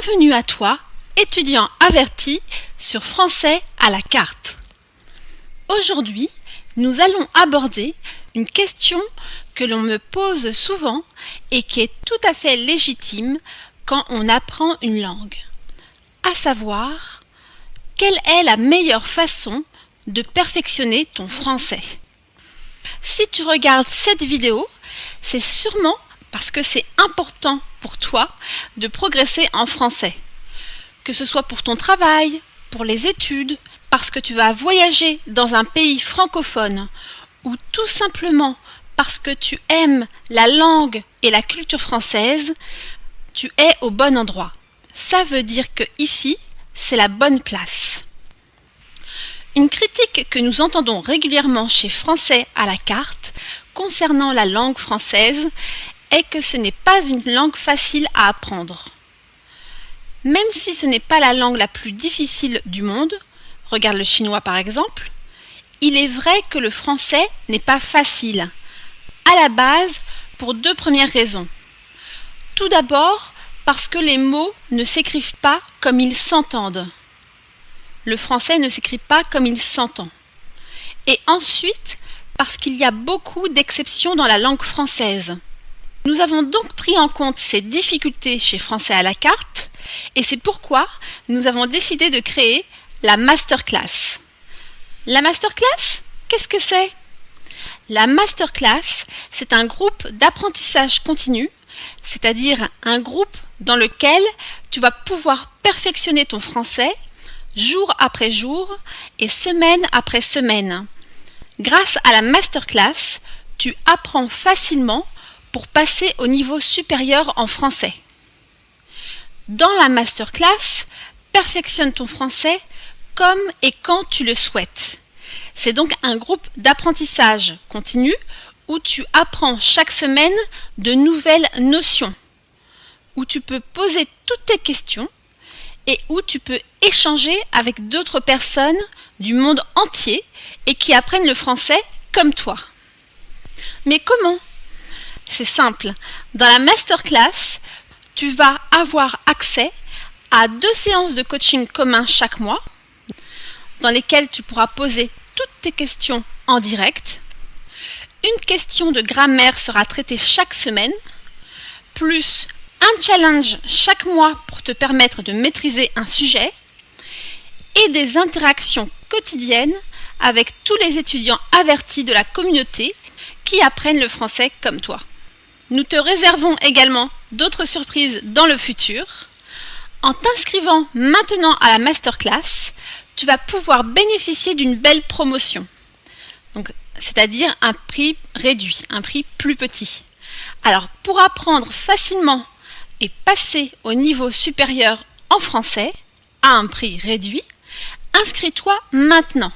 Bienvenue à toi, étudiant averti sur français à la carte. Aujourd'hui, nous allons aborder une question que l'on me pose souvent et qui est tout à fait légitime quand on apprend une langue. À savoir, quelle est la meilleure façon de perfectionner ton français? Si tu regardes cette vidéo, c'est sûrement parce que c'est important toi de progresser en français. Que ce soit pour ton travail, pour les études, parce que tu vas voyager dans un pays francophone ou tout simplement parce que tu aimes la langue et la culture française, tu es au bon endroit. Ça veut dire que ici, c'est la bonne place. Une critique que nous entendons régulièrement chez Français à la carte concernant la langue française est que ce n'est pas une langue facile à apprendre. Même si ce n'est pas la langue la plus difficile du monde, regarde le chinois par exemple, il est vrai que le français n'est pas facile. À la base, pour deux premières raisons. Tout d'abord, parce que les mots ne s'écrivent pas comme ils s'entendent. Le français ne s'écrit pas comme il s'entend. Et ensuite, parce qu'il y a beaucoup d'exceptions dans la langue française. Nous avons donc pris en compte ces difficultés chez Français à la carte et c'est pourquoi nous avons décidé de créer la masterclass. La masterclass, qu'est-ce que c'est? La masterclass, c'est un groupe d'apprentissage continu, c'est-à-dire un groupe dans lequel tu vas pouvoir perfectionner ton français jour après jour et semaine après semaine. Grâce à la masterclass, tu apprends facilement pour passer au niveau supérieur en français. Dans la masterclass, perfectionne ton français comme et quand tu le souhaites. C'est donc un groupe d'apprentissage continu où tu apprends chaque semaine de nouvelles notions, où tu peux poser toutes tes questions et où tu peux échanger avec d'autres personnes du monde entier et qui apprennent le français comme toi. Mais comment c'est simple. Dans la masterclass, tu vas avoir accès à deux séances de coaching commun chaque mois, dans lesquelles tu pourras poser toutes tes questions en direct. Une question de grammaire sera traitée chaque semaine, plus un challenge chaque mois pour te permettre de maîtriser un sujet, et des interactions quotidiennes avec tous les étudiants avertis de la communauté qui apprennent le français comme toi. Nous te réservons également d'autres surprises dans le futur. En t'inscrivant maintenant à la masterclass, tu vas pouvoir bénéficier d'une belle promotion. c'est-à-dire un prix réduit, un prix plus petit. Alors, pour apprendre facilement et passer au niveau supérieur en français à un prix réduit, inscris-toi maintenant.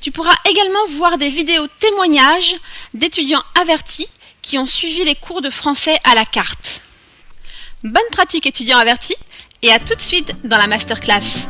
Tu pourras également voir des vidéos témoignages d'étudiants avertis qui ont suivi les cours de français à la carte. Bonne pratique étudiants avertis et à tout de suite dans la masterclass.